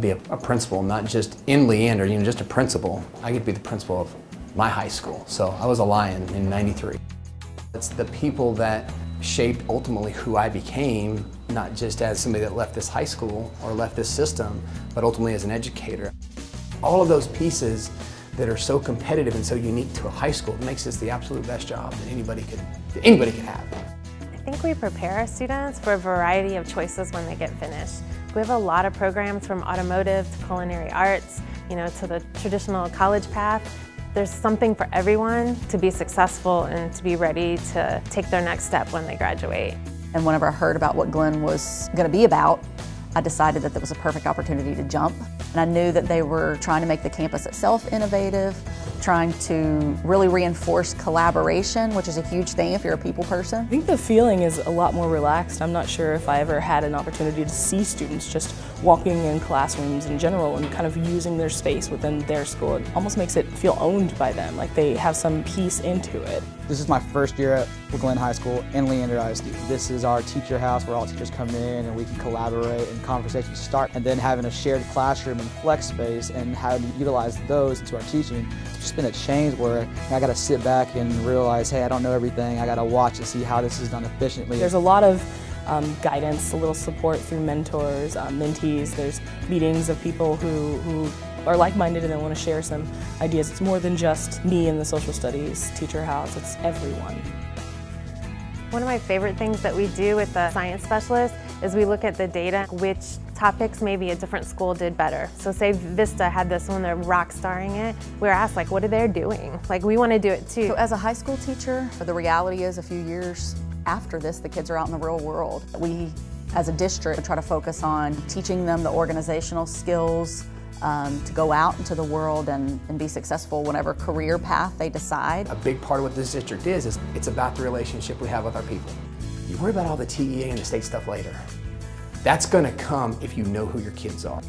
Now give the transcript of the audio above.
Be a, a principal, not just in Leander, you know, just a principal. I get to be the principal of my high school, so I was a Lion in 93. It's the people that shaped ultimately who I became, not just as somebody that left this high school or left this system, but ultimately as an educator. All of those pieces that are so competitive and so unique to a high school makes this the absolute best job that anybody could, that anybody could have. I think we prepare our students for a variety of choices when they get finished. We have a lot of programs from automotive to culinary arts, you know, to the traditional college path. There's something for everyone to be successful and to be ready to take their next step when they graduate. And whenever I heard about what Glenn was going to be about, I decided that that was a perfect opportunity to jump. And I knew that they were trying to make the campus itself innovative, trying to really reinforce collaboration, which is a huge thing if you're a people person. I think the feeling is a lot more relaxed. I'm not sure if I ever had an opportunity to see students just walking in classrooms in general and kind of using their space within their school. It almost makes it feel owned by them, like they have some piece into it. This is my first year at Glenn High School and Leander ISD. This is our teacher house where all teachers come in and we can collaborate and conversations start. And then having a shared classroom and flex space and how to utilize those into our teaching. It's just been a change where I got to sit back and realize, hey, I don't know everything. I got to watch and see how this is done efficiently. There's a lot of um, guidance, a little support through mentors, um, mentees. There's meetings of people who, who are like-minded and they want to share some ideas. It's more than just me in the social studies teacher house, it's everyone. One of my favorite things that we do with the science specialist is we look at the data, which topics maybe a different school did better. So say Vista had this one, they're rock starring it. We were asked like, what are they doing? Like we want to do it too. So as a high school teacher, the reality is a few years after this, the kids are out in the real world. We, as a district, try to focus on teaching them the organizational skills, um, to go out into the world and, and be successful whatever career path they decide. A big part of what this district is, is it's about the relationship we have with our people. You worry about all the TEA and the state stuff later. That's gonna come if you know who your kids are.